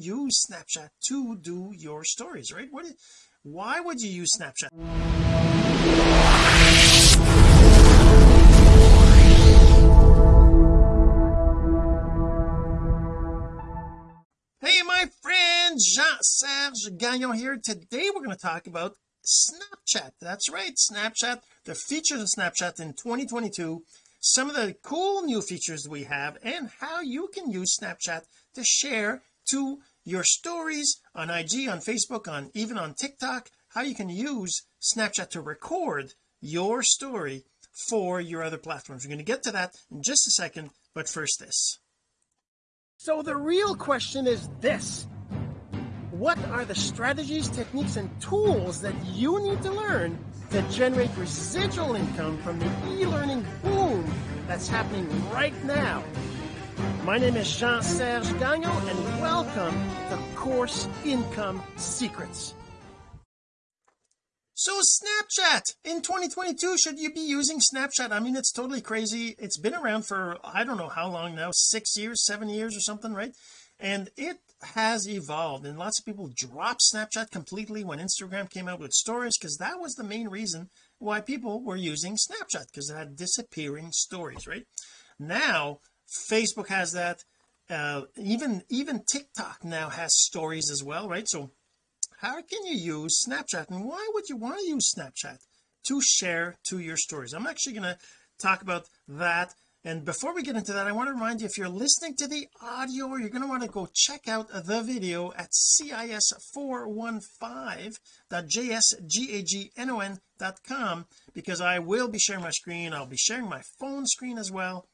use Snapchat to do your stories right? What why would you use Snapchat? Hey my friend Jean-Serge Gagnon here. Today we're going to talk about Snapchat. That's right Snapchat the features of Snapchat in 2022 some of the cool new features we have and how you can use Snapchat to share to your stories on IG on Facebook on even on TikTok how you can use Snapchat to record your story for your other platforms. We're going to get to that in just a second but first this. So the real question is this. What are the strategies techniques and tools that you need to learn to generate residual income from the e-learning boom that's happening right now my name is Jean-Serge Gagnon and welcome to Course Income Secrets. So Snapchat! In 2022 should you be using Snapchat? I mean it's totally crazy. It's been around for I don't know how long now six years seven years or something right? And it has evolved and lots of people dropped Snapchat completely when Instagram came out with stories because that was the main reason why people were using Snapchat because it had disappearing stories right? Now Facebook has that. Uh, even even TikTok now has stories as well right? So how can you use Snapchat and why would you want to use Snapchat to share to your stories? I'm actually going to talk about that. And before we get into that I want to remind you if you're listening to the audio you're going to want to go check out the video at cis415.jsgagnon.com because I will be sharing my screen. I'll be sharing my phone screen as well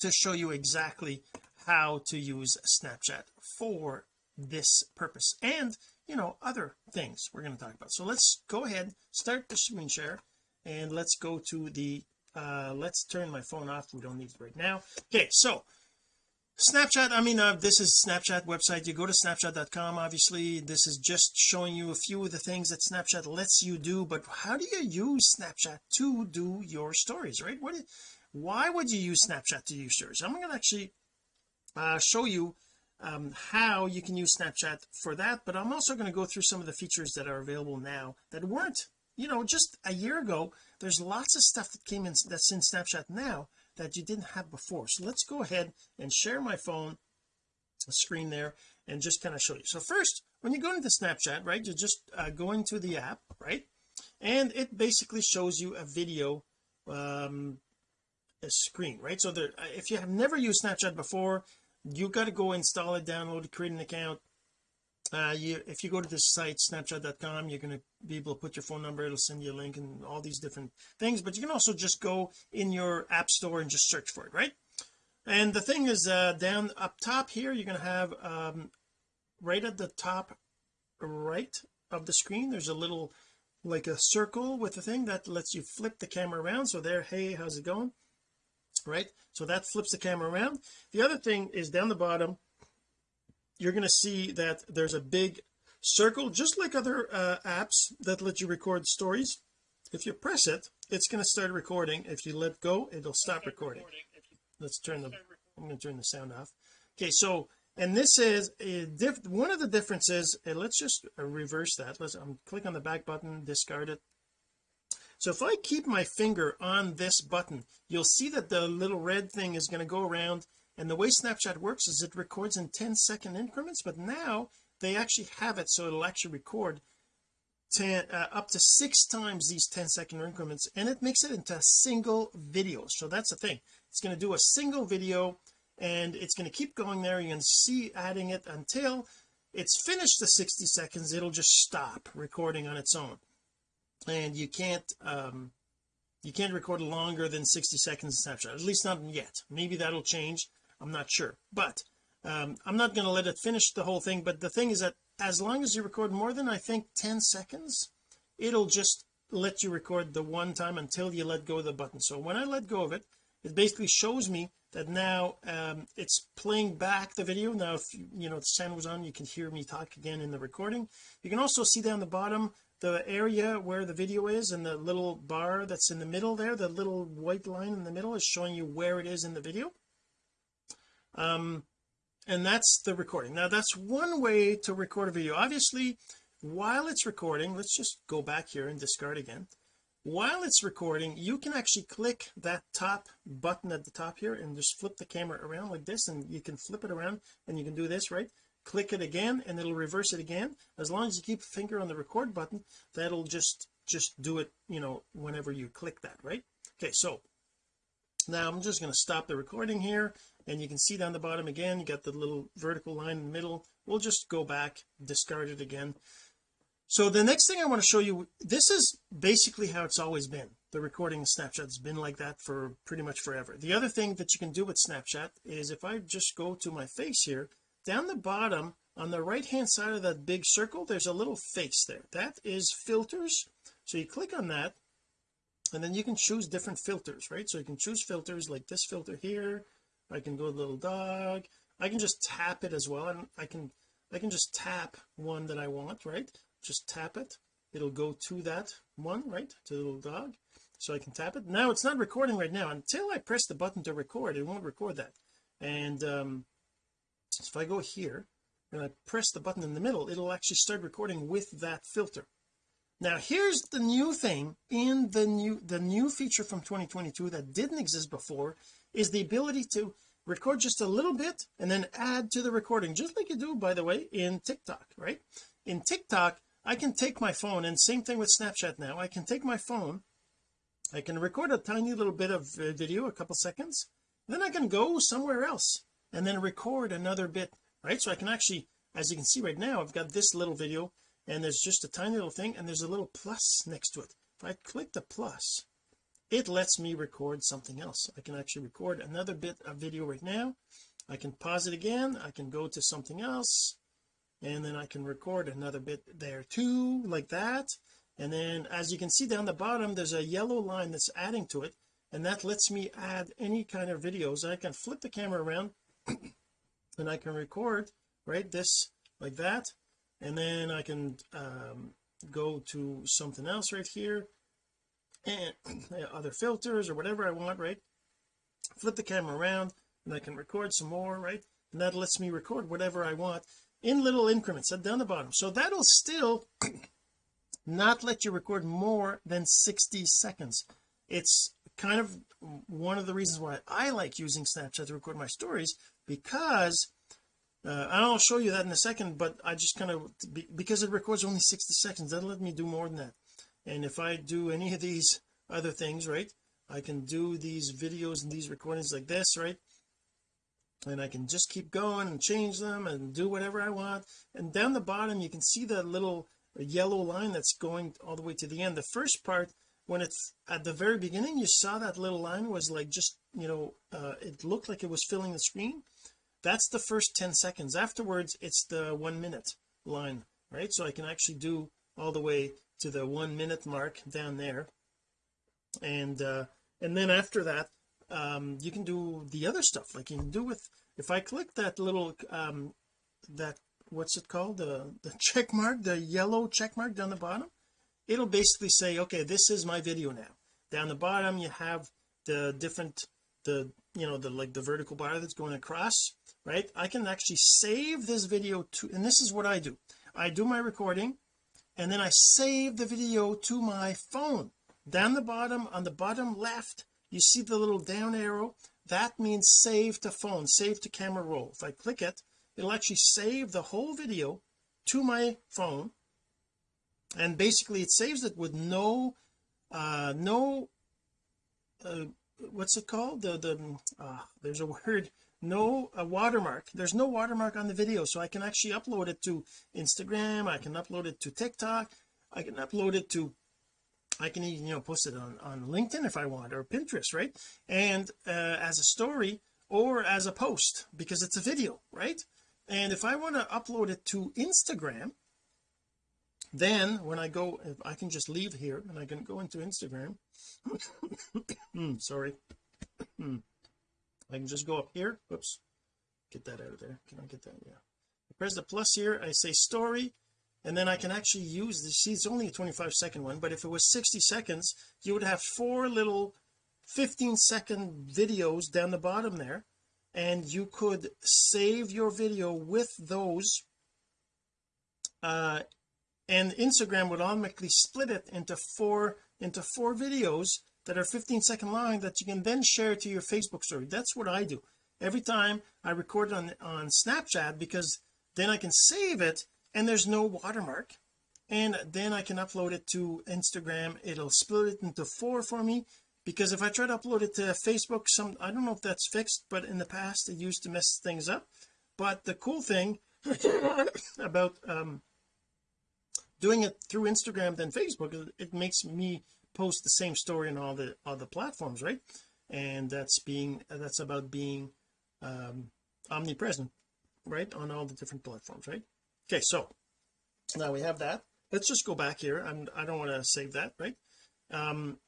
to show you exactly how to use Snapchat for this purpose and you know other things we're going to talk about. So let's go ahead start the screen share and let's go to the uh let's turn my phone off. We don't need it right now. Okay so Snapchat I mean uh, this is Snapchat website. You go to snapchat.com obviously. This is just showing you a few of the things that Snapchat lets you do but how do you use Snapchat to do your stories right? What why would you use Snapchat to use stories I'm going to actually uh, show you um, how you can use Snapchat for that but I'm also going to go through some of the features that are available now that weren't you know just a year ago. There's lots of stuff that came in that's in Snapchat now that you didn't have before. So let's go ahead and share my phone screen there and just kind of show you. So first when you go into Snapchat right you just uh, go into the app right and it basically shows you a video um screen right? So there if you have never used Snapchat before you got to go install it download it create an account. Uh you if you go to this site snapchat.com you're going to be able to put your phone number it'll send you a link and all these different things but you can also just go in your app store and just search for it right? And the thing is uh down up top here you're going to have um right at the top right of the screen there's a little like a circle with a thing that lets you flip the camera around. So there hey how's it going right? So that flips the camera around. The other thing is down the bottom you're going to see that there's a big circle just like other uh, apps that let you record stories. If you press it it's going to start recording. If you let go it'll stop recording. let's turn the I'm going to turn the sound off. Okay so and this is a diff one of the differences and let's just reverse that. Let's um, click on the back button discard it so if I keep my finger on this button you'll see that the little red thing is going to go around and the way Snapchat works is it records in 10 second increments but now they actually have it so it'll actually record 10 uh, up to six times these 10 second increments and it makes it into a single video. So that's the thing. It's going to do a single video and it's going to keep going there. You can see adding it until it's finished the 60 seconds. It'll just stop recording on its own and you can't um you can't record longer than 60 seconds in Snapchat at least not yet. Maybe that'll change I'm not sure. But um I'm not going to let it finish the whole thing but the thing is that as long as you record more than I think 10 seconds it'll just let you record the one time until you let go of the button. So when I let go of it it basically shows me that now um it's playing back the video. Now if you know the sound was on you can hear me talk again in the recording. You can also see down the bottom the area where the video is and the little bar that's in the middle there the little white line in the middle is showing you where it is in the video. Um and that's the recording. Now that's one way to record a video. Obviously while it's recording let's just go back here and discard again. While it's recording you can actually click that top button at the top here and just flip the camera around like this and you can flip it around and you can do this right click it again and it'll reverse it again. As long as you keep finger on the record button that'll just just do it you know whenever you click that right? Okay so now I'm just going to stop the recording here and you can see down the bottom again you got the little vertical line in the middle. We'll just go back discard it again. So the next thing I want to show you this is basically how it's always been. The recording of Snapchat has been like that for pretty much forever. The other thing that you can do with Snapchat is if I just go to my face here down the bottom on the right hand side of that big circle there's a little face there. That is filters. So you click on that and then you can choose different filters right? So you can choose filters like this filter here. I can go little dog. I can just tap it as well and I can I can just tap one that I want right? Just tap it. It'll go to that one right? To the little dog. So I can tap it. Now it's not recording right now. Until I press the button to record it won't record that. And um so if I go here and I press the button in the middle it'll actually start recording with that filter. Now here's the new thing in the new the new feature from 2022 that didn't exist before is the ability to record just a little bit and then add to the recording just like you do by the way in TikTok right? In TikTok I can take my phone and same thing with Snapchat now. I can take my phone I can record a tiny little bit of uh, video a couple seconds then I can go somewhere else and then record another bit right? So I can actually as you can see right now I've got this little video and there's just a tiny little thing and there's a little plus next to it. If I click the plus it lets me record something else. I can actually record another bit of video right now. I can pause it again. I can go to something else and then I can record another bit there too like that. And then as you can see down the bottom there's a yellow line that's adding to it and that lets me add any kind of videos. I can flip the camera around and I can record right this like that. And then I can um, go to something else right here. And other filters or whatever I want right? Flip the camera around and I can record some more right? And that lets me record whatever I want in little increments down the bottom. So that'll still not let you record more than 60 seconds. It's kind of one of the reasons why I like using Snapchat to record my stories because uh, I'll show you that in a second but I just kind of because it records only 60 seconds doesn't let me do more than that. And if I do any of these other things right I can do these videos and these recordings like this right? And I can just keep going and change them and do whatever I want. And down the bottom you can see that little yellow line that's going all the way to the end. The first part when it's at the very beginning you saw that little line was like just you know uh, it looked like it was filling the screen that's the first 10 seconds. Afterwards it's the one minute line right? So I can actually do all the way to the one minute mark down there. And uh and then after that um you can do the other stuff. Like you can do with if I click that little um that what's it called? The the check mark the yellow check mark down the bottom it'll basically say okay this is my video now. Down the bottom you have the different the you know the like the vertical bar that's going across right? I can actually save this video to and this is what I do. I do my recording and then I save the video to my phone. Down the bottom on the bottom left you see the little down arrow? That means save to phone save to camera roll. If I click it it'll actually save the whole video to my phone and basically it saves it with no uh no uh, what's it called? The the uh, there's a word no a watermark. There's no watermark on the video so I can actually upload it to Instagram I can upload it to TikTok I can upload it to I can even you know post it on on LinkedIn if I want or Pinterest right? And uh, as a story or as a post because it's a video right? And if I want to upload it to Instagram then when I go I can just leave here and I can go into Instagram. Hmm, sorry. Hmm. I can just go up here. Whoops. Get that out of there. Can I get that? Yeah. I press the plus here. I say story and then I can actually use this see it's only a 25 second one but if it was 60 seconds you would have four little 15 second videos down the bottom there and you could save your video with those uh and Instagram would automatically split it into four into four videos that are 15 second long that you can then share to your Facebook story. That's what I do. Every time I record on on Snapchat because then I can save it and there's no watermark and then I can upload it to Instagram. It'll split it into four for me because if I try to upload it to Facebook some I don't know if that's fixed but in the past it used to mess things up. But the cool thing about um doing it through Instagram than Facebook it makes me post the same story on all the other platforms right? And that's being that's about being um omnipresent right on all the different platforms right? Okay so now we have that. Let's just go back here. I'm I don't want to save that right? Um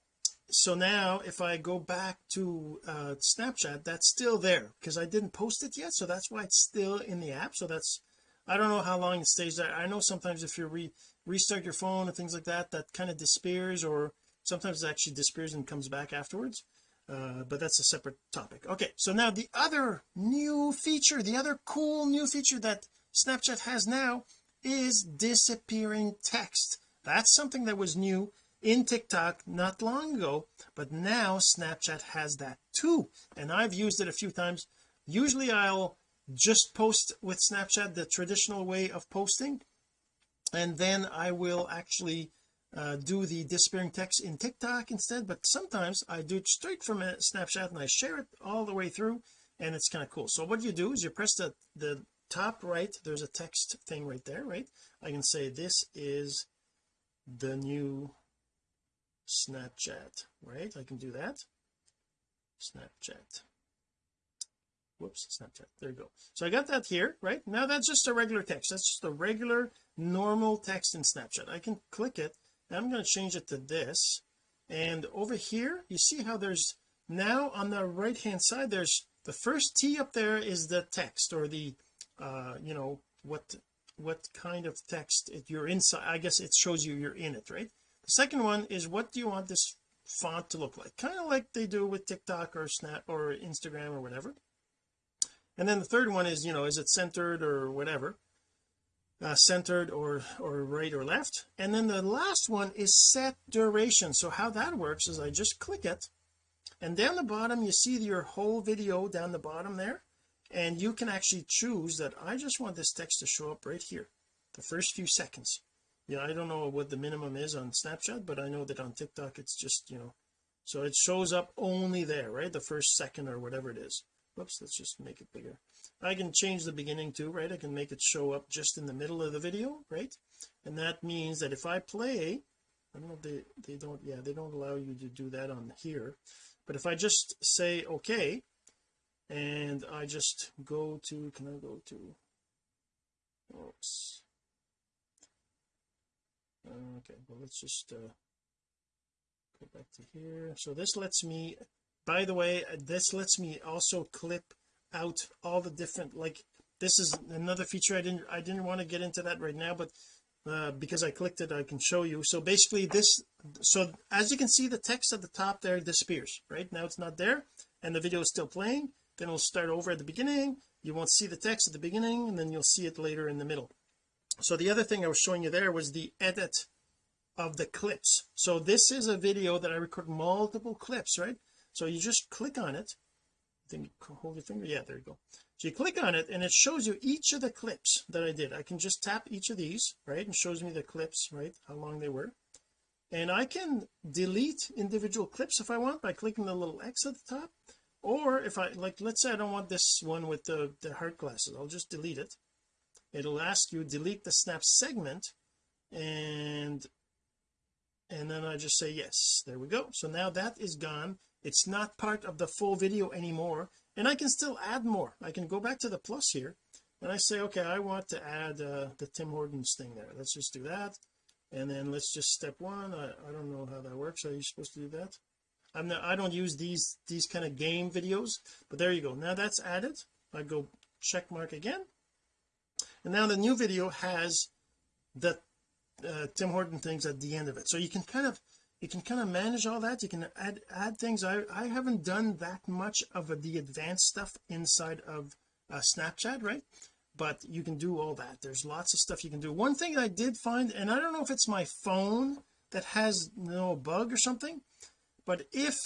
so now if I go back to uh Snapchat that's still there because I didn't post it yet so that's why it's still in the app. So that's I don't know how long it stays there. I know sometimes if you re restart your phone and things like that that kind of disappears or sometimes it actually disappears and comes back afterwards uh, but that's a separate topic. Okay so now the other new feature the other cool new feature that Snapchat has now is disappearing text. That's something that was new in TikTok not long ago but now Snapchat has that too. And I've used it a few times. Usually I'll just post with Snapchat the traditional way of posting and then I will actually uh, do the disappearing text in TikTok instead but sometimes I do it straight from a Snapchat and I share it all the way through and it's kind of cool. So what you do is you press the the top right there's a text thing right there right? I can say this is the new Snapchat right? I can do that. Snapchat. Whoops Snapchat. There you go. So I got that here right? Now that's just a regular text. That's just a regular normal text in Snapchat. I can click it I'm going to change it to this. And over here you see how there's now on the right hand side there's the first T up there is the text or the uh you know what what kind of text it, you're inside I guess it shows you you're in it right? The second one is what do you want this font to look like? Kind of like they do with TikTok or Snap or Instagram or whatever. And then the third one is you know is it centered or whatever uh, centered or or right or left. And then the last one is set duration. So how that works is I just click it and down the bottom you see your whole video down the bottom there. And you can actually choose that I just want this text to show up right here the first few seconds. Yeah I don't know what the minimum is on Snapchat but I know that on TikTok it's just you know so it shows up only there right? The first second or whatever it is whoops let's just make it bigger. I can change the beginning too right? I can make it show up just in the middle of the video right? And that means that if I play I don't know if they they don't yeah they don't allow you to do that on here. But if I just say okay and I just go to can I go to oops. Okay well let's just uh go back to here. So this lets me by the way this lets me also clip out all the different like this is another feature I didn't I didn't want to get into that right now but uh, because I clicked it I can show you. So basically this so as you can see the text at the top there disappears right? Now it's not there and the video is still playing. Then it'll start over at the beginning. You won't see the text at the beginning and then you'll see it later in the middle. So the other thing I was showing you there was the edit of the clips. So this is a video that I record multiple clips right so you just click on it. Think hold your finger. Yeah there you go. So you click on it and it shows you each of the clips that I did. I can just tap each of these right and shows me the clips right how long they were. And I can delete individual clips if I want by clicking the little X at the top. Or if I like let's say I don't want this one with the the heart glasses. I'll just delete it. It'll ask you delete the snap segment and and then I just say yes. There we go. So now that is gone it's not part of the full video anymore and I can still add more. I can go back to the plus here. And I say okay I want to add uh, the Tim Hortons thing there. Let's just do that. And then let's just step one. I, I don't know how that works. Are you supposed to do that? I'm not I don't use these these kind of game videos but there you go. Now that's added. I go check mark again. And now the new video has the uh, Tim Horton things at the end of it. So you can kind of you can kind of manage all that you can add add things. I I haven't done that much of the advanced stuff inside of uh, Snapchat right? But you can do all that. There's lots of stuff you can do. One thing I did find and I don't know if it's my phone that has you no know, bug or something but if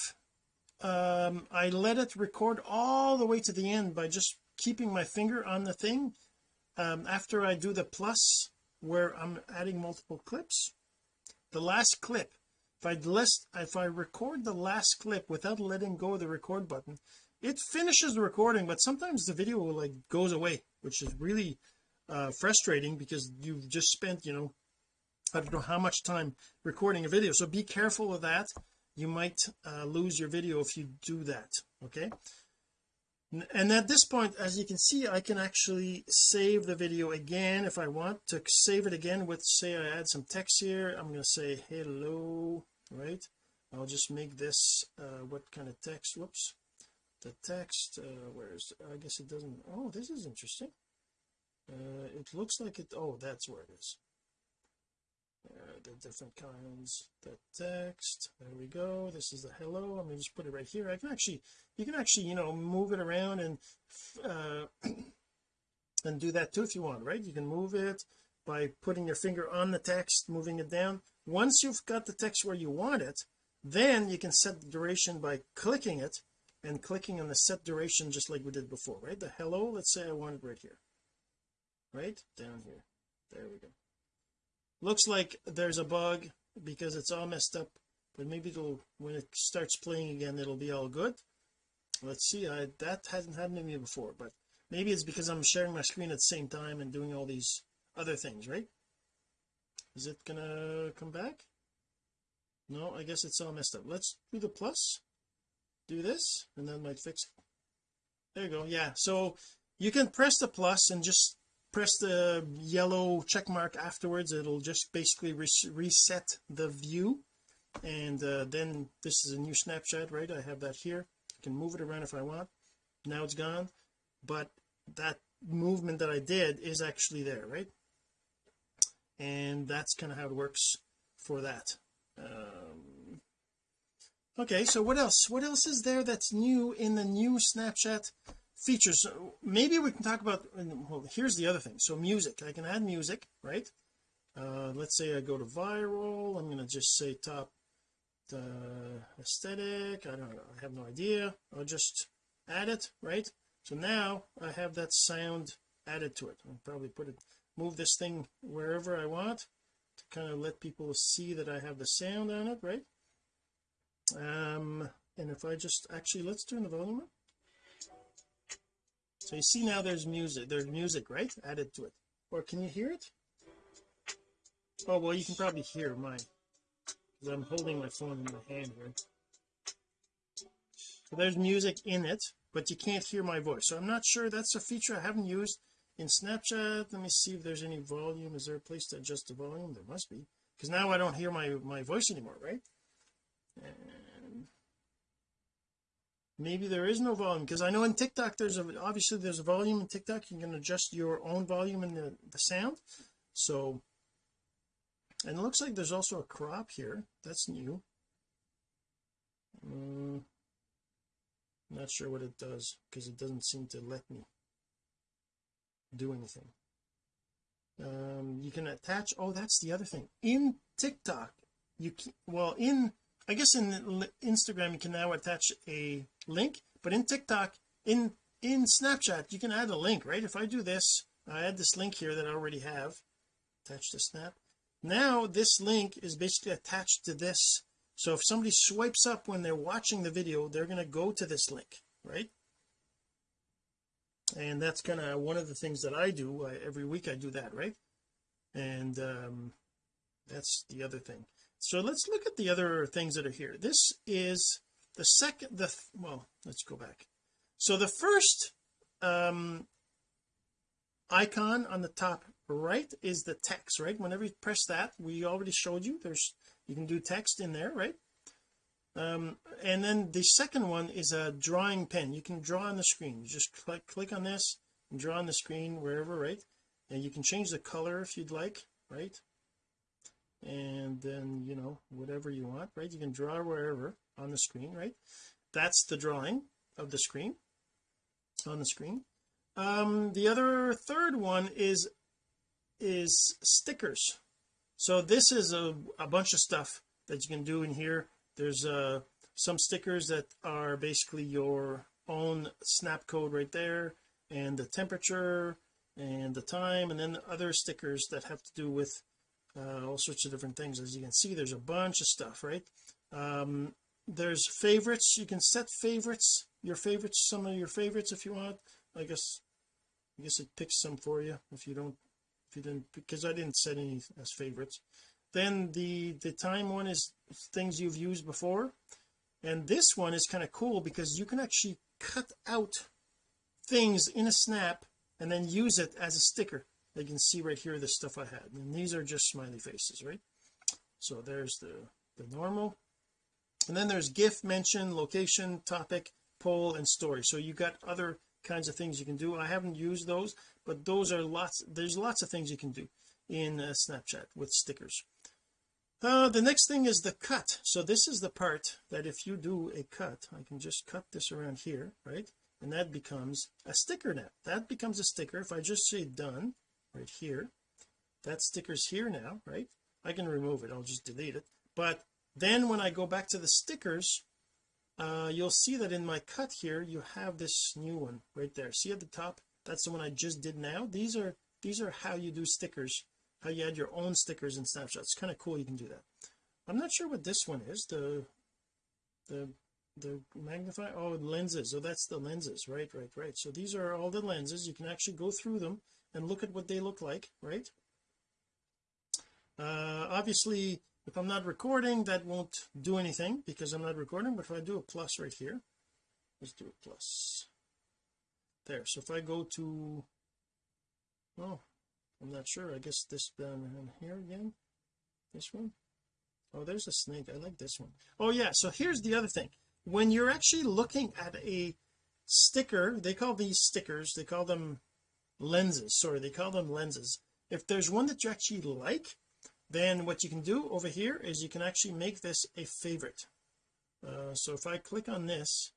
um I let it record all the way to the end by just keeping my finger on the thing um after I do the plus where I'm adding multiple clips the last clip if I list if I record the last clip without letting go of the record button it finishes the recording but sometimes the video like goes away which is really uh frustrating because you've just spent you know I don't know how much time recording a video. So be careful of that. You might uh, lose your video if you do that okay? And at this point as you can see I can actually save the video again if I want to save it again with say I add some text here. I'm going to say hello right? I'll just make this uh what kind of text whoops. The text uh where's I guess it doesn't oh this is interesting. Uh it looks like it oh that's where it is. Uh, the different kinds the text there we go this is the hello I'm going to just put it right here. I can actually you can actually you know move it around and uh and do that too if you want right? You can move it by putting your finger on the text moving it down once you've got the text where you want it then you can set the duration by clicking it and clicking on the set duration just like we did before right? The hello let's say I want it right here right? Down here. There we go. Looks like there's a bug because it's all messed up but maybe it'll when it starts playing again it'll be all good. Let's see I that hasn't happened to me before but maybe it's because I'm sharing my screen at the same time and doing all these other things right is it gonna come back? No I guess it's all messed up. Let's do the plus do this and that might fix it. There you go yeah. So you can press the plus and just press the yellow check mark afterwards. It'll just basically reset the view. And uh, then this is a new snapshot right? I have that here. I can move it around if I want. Now it's gone. But that movement that I did is actually there right and that's kind of how it works for that. Um, okay so what else? What else is there that's new in the new Snapchat features? So maybe we can talk about well here's the other thing. So music. I can add music right? Uh let's say I go to viral. I'm going to just say top uh, aesthetic. I don't know. I have no idea. I'll just add it right? So now I have that sound added to it. I'll probably put it move this thing wherever I want to kind of let people see that I have the sound on it right? Um and if I just actually let's turn the volume up. So you see now there's music there's music right added to it. Or can you hear it? Oh well you can probably hear mine because I'm holding my phone in my hand here. So there's music in it but you can't hear my voice. So I'm not sure that's a feature I haven't used in Snapchat let me see if there's any volume. Is there a place to adjust the volume? There must be. Because now I don't hear my my voice anymore right? And maybe there is no volume because I know in TikTok there's a obviously there's a volume in TikTok. You can adjust your own volume in the, the sound. So and it looks like there's also a crop here. That's new. Um, not sure what it does because it doesn't seem to let me do anything um you can attach oh that's the other thing. In TikTok you can, well in I guess in Instagram you can now attach a link but in TikTok in in Snapchat you can add a link right? If I do this I add this link here that I already have attached to snap. Now this link is basically attached to this. So if somebody swipes up when they're watching the video they're going to go to this link right and that's kind of one of the things that I do I, every week I do that right? And um that's the other thing. So let's look at the other things that are here. This is the second the well let's go back. So the first um icon on the top right is the text right? Whenever you press that we already showed you there's you can do text in there right um and then the second one is a drawing pen. You can draw on the screen. You just click click on this and draw on the screen wherever right? And you can change the color if you'd like right? And then you know whatever you want right? You can draw wherever on the screen right? That's the drawing of the screen on the screen. Um the other third one is is stickers. So this is a, a bunch of stuff that you can do in here there's uh some stickers that are basically your own snap code right there and the temperature and the time and then other stickers that have to do with uh, all sorts of different things. As you can see there's a bunch of stuff right? Um there's favorites. You can set favorites your favorites some of your favorites if you want. I guess I guess it picks some for you if you don't if you didn't because I didn't set any as favorites then the the time one is things you've used before. And this one is kind of cool because you can actually cut out things in a snap and then use it as a sticker. You can see right here the stuff I had. And these are just smiley faces right? So there's the the normal. And then there's GIF mention location topic poll and story. So you got other kinds of things you can do. I haven't used those but those are lots there's lots of things you can do in uh, Snapchat with stickers uh, the next thing is the cut. So this is the part that if you do a cut I can just cut this around here right? And that becomes a sticker now that becomes a sticker. If I just say done right here that sticker's here now right? I can remove it. I'll just delete it. But then when I go back to the stickers uh you'll see that in my cut here you have this new one right there. See at the top? That's the one I just did now. These are these are how you do stickers how you add your own stickers and snapshots. Kind of cool you can do that. I'm not sure what this one is the the the magnify oh lenses. So that's the lenses. Right right right. So these are all the lenses. You can actually go through them and look at what they look like right? Uh obviously if I'm not recording that won't do anything because I'm not recording but if I do a plus right here let's do a plus. There so if I go to oh I'm not sure. I guess this down here again. This one? Oh there's a snake. I like this one. Oh yeah. So here's the other thing. When you're actually looking at a sticker they call these stickers they call them lenses. Sorry they call them lenses. If there's one that you actually like then what you can do over here is you can actually make this a favorite. Uh, so if I click on this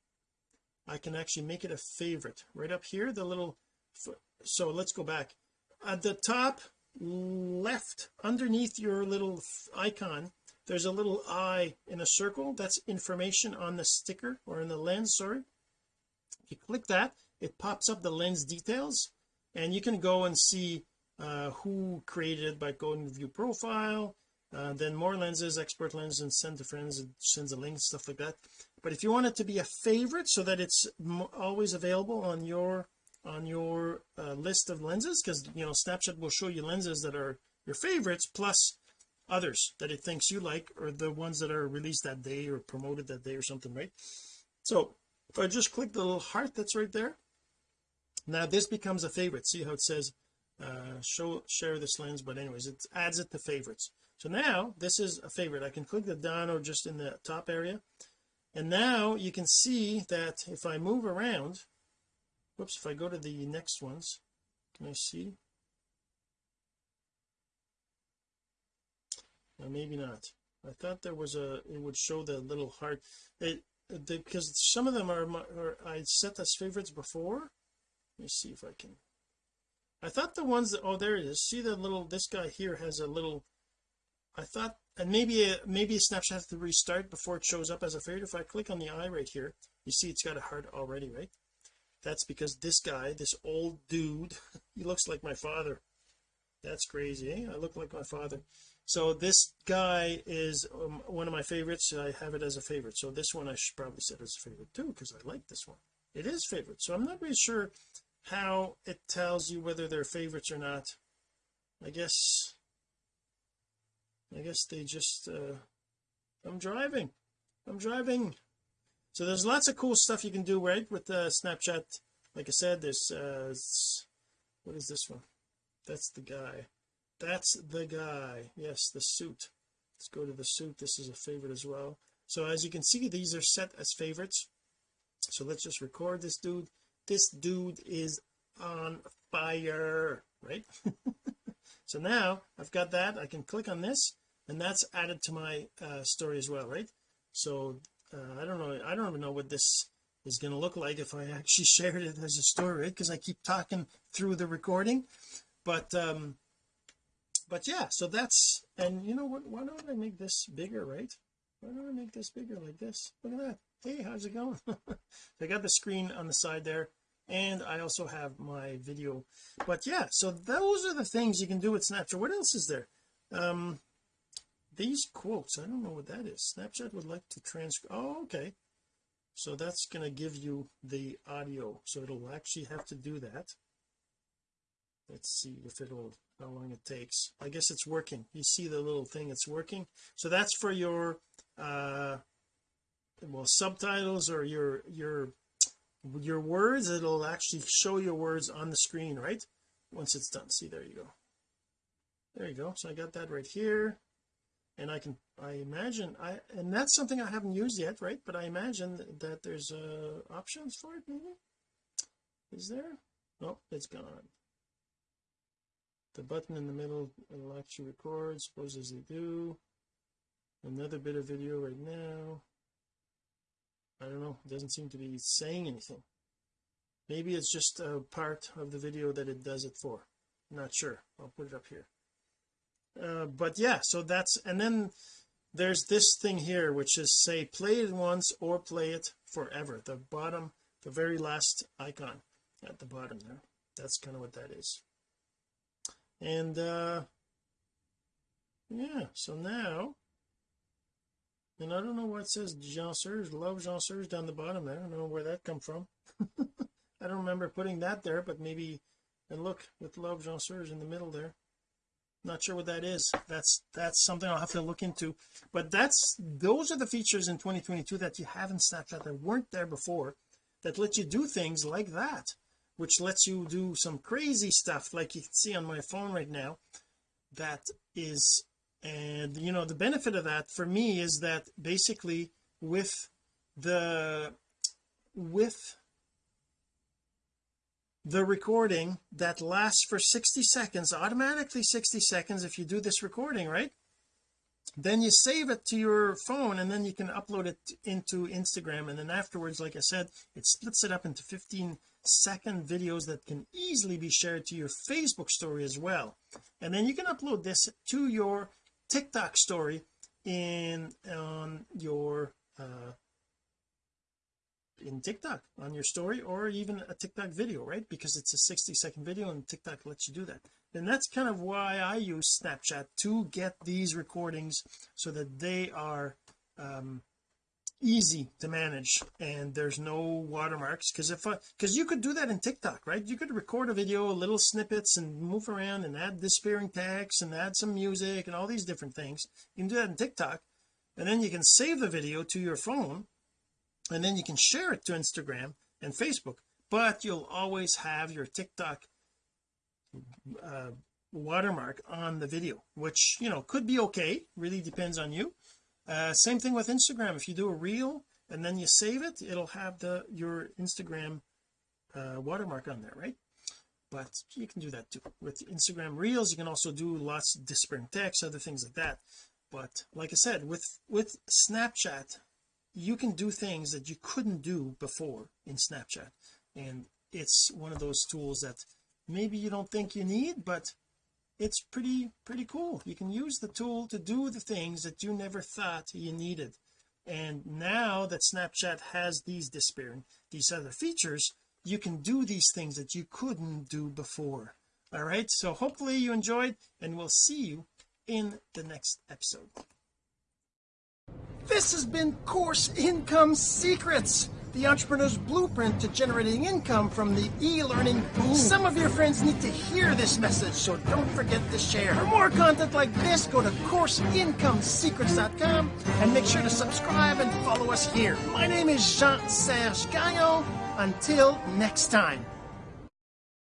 I can actually make it a favorite. Right up here the little so let's go back at the top left underneath your little icon there's a little eye in a circle. That's information on the sticker or in the lens sorry. You click that it pops up the lens details and you can go and see uh, who created it by going to view profile uh, then more lenses export lens and send to friends and sends a link stuff like that. But if you want it to be a favorite so that it's always available on your on your uh, list of lenses because you know Snapchat will show you lenses that are your favorites plus others that it thinks you like or the ones that are released that day or promoted that day or something right? So if I just click the little heart that's right there now this becomes a favorite. See how it says uh show share this lens but anyways it adds it to favorites. So now this is a favorite. I can click the down or just in the top area. And now you can see that if I move around whoops if I go to the next ones can I see? Or maybe not. I thought there was a it would show the little heart. It because some of them are, are I set as favorites before. Let me see if I can. I thought the ones that oh there it is. See the little this guy here has a little I thought and maybe a maybe a Snapchat has to restart before it shows up as a favorite. If I click on the eye right here you see it's got a heart already right that's because this guy this old dude he looks like my father. That's crazy eh? I look like my father. So this guy is um, one of my favorites. I have it as a favorite. So this one I should probably set as a favorite too because I like this one. It is favorite. So I'm not really sure how it tells you whether they're favorites or not. I guess I guess they just uh I'm driving. I'm driving so there's lots of cool stuff you can do right with the uh, Snapchat. Like I said there's uh what is this one? That's the guy. That's the guy. Yes the suit. Let's go to the suit. This is a favorite as well. So as you can see these are set as favorites. So let's just record this dude. This dude is on fire right? So now I've got that. I can click on this and that's added to my uh, story as well right? So uh, I don't know I don't even know what this is going to look like if I actually shared it as a story because I keep talking through the recording. But um but yeah so that's and you know what why don't I make this bigger right? Why don't I make this bigger like this? Look at that. Hey how's it going? I got the screen on the side there and I also have my video. But yeah so those are the things you can do with Snapchat. What else is there? Um these quotes I don't know what that is. Snapchat would like to transcribe oh okay. So that's going to give you the audio. So it'll actually have to do that. Let's see if it'll how long it takes. I guess it's working. You see the little thing it's working. So that's for your uh well subtitles or your your your words. It'll actually show your words on the screen right? Once it's done. See there you go. There you go. So I got that right here and I can I imagine I and that's something I haven't used yet right? But I imagine that there's uh options for it maybe? Is there? Nope it's gone. The button in the middle will actually record suppose as they do. Another bit of video right now. I don't know it doesn't seem to be saying anything. Maybe it's just a part of the video that it does it for. Not sure I'll put it up here uh, but yeah so that's and then there's this thing here which is say play it once or play it forever. The bottom the very last icon at the bottom there. That's kind of what that is. And uh yeah so now and I don't know what it says Jean Serge love Jean Serge down the bottom there. I don't know where that come from. I don't remember putting that there but maybe and look with love Jean Serge in the middle there not sure what that is. That's that's something I'll have to look into. But that's those are the features in 2022 that you have in Snapchat that weren't there before that let you do things like that which lets you do some crazy stuff like you can see on my phone right now that is and you know the benefit of that for me is that basically with the with the recording that lasts for 60 seconds automatically 60 seconds if you do this recording right? Then you save it to your phone and then you can upload it into Instagram. And then afterwards like I said it splits it up into 15 second videos that can easily be shared to your Facebook story as well. And then you can upload this to your TikTok story in on your uh in TikTok on your story or even a TikTok video right? Because it's a 60 second video and TikTok lets you do that. And that's kind of why I use Snapchat to get these recordings so that they are um easy to manage and there's no watermarks. Because if I because you could do that in TikTok right? You could record a video little snippets and move around and add disappearing text and add some music and all these different things. You can do that in TikTok and then you can save the video to your phone and then you can share it to Instagram and Facebook but you'll always have your TikTok uh, watermark on the video which you know could be okay really depends on you. Uh, same thing with Instagram. If you do a reel and then you save it it'll have the your Instagram uh, watermark on there right? But you can do that too. With Instagram reels you can also do lots of disparate text other things like that. But like I said with with Snapchat you can do things that you couldn't do before in Snapchat. And it's one of those tools that maybe you don't think you need but it's pretty pretty cool. You can use the tool to do the things that you never thought you needed. And now that Snapchat has these disappearing these other features you can do these things that you couldn't do before. All right? So hopefully you enjoyed and we'll see you in the next episode this has been course income secrets the entrepreneur's blueprint to generating income from the e-learning boom. Some of your friends need to hear this message, so don't forget to share. For more content like this, go to CourseIncomeSecrets.com and make sure to subscribe and follow us here. My name is Jean-Serge Gagnon. Until next time.